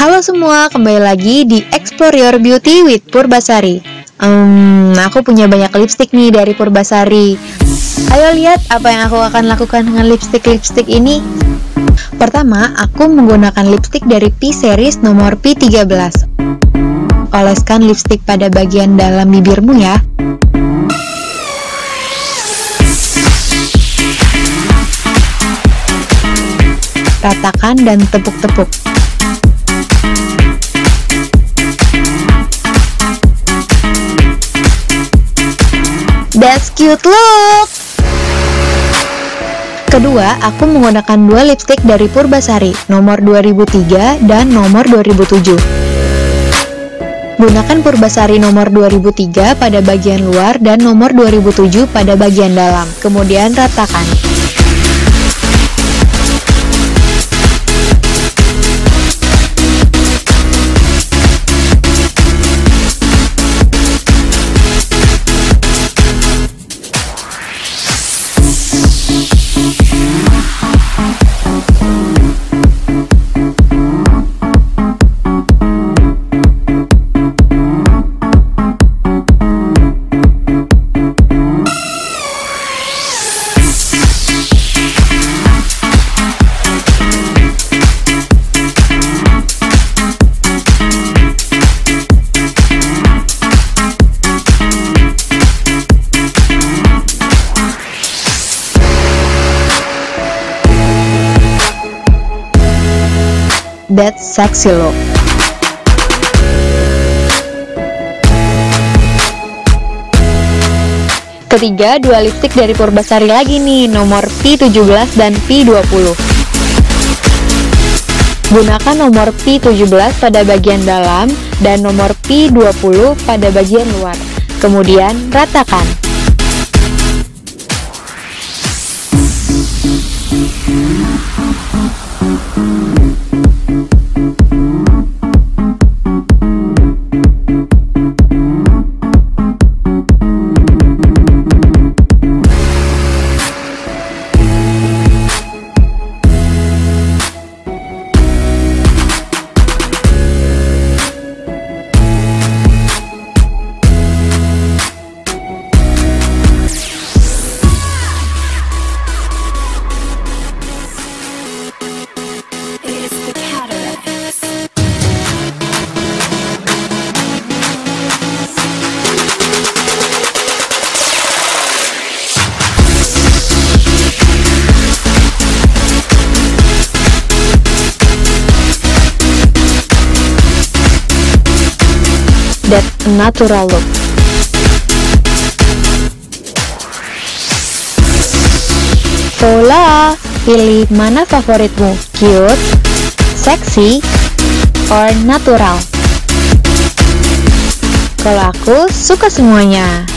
Halo semua, kembali lagi di Explore Your Beauty with Purbasari. Hmm, aku punya banyak lipstick nih dari Purbasari. Ayo lihat apa yang aku akan lakukan dengan lipstick-lipstick ini. Pertama, aku menggunakan lipstick dari P series nomor P13. Oleskan lipstick pada bagian dalam bibirmu ya. Ratakan dan tepuk-tepuk. Cute look! Kedua, aku menggunakan dua lipstick dari Purbasari, nomor 2003 dan nomor 2007. Gunakan Purbasari nomor 2003 pada bagian luar dan nomor 2007 pada bagian dalam, kemudian ratakan. That sexy look. Ketiga, dua lipstick dari Purbasari lagi nih, nomor P17 dan P20. Gunakan nomor P17 pada bagian dalam dan nomor P20 pada bagian luar. Kemudian, ratakan. That natural look. Pilih mana favoritmu, cute, sexy, or natural? Kalau aku suka semuanya.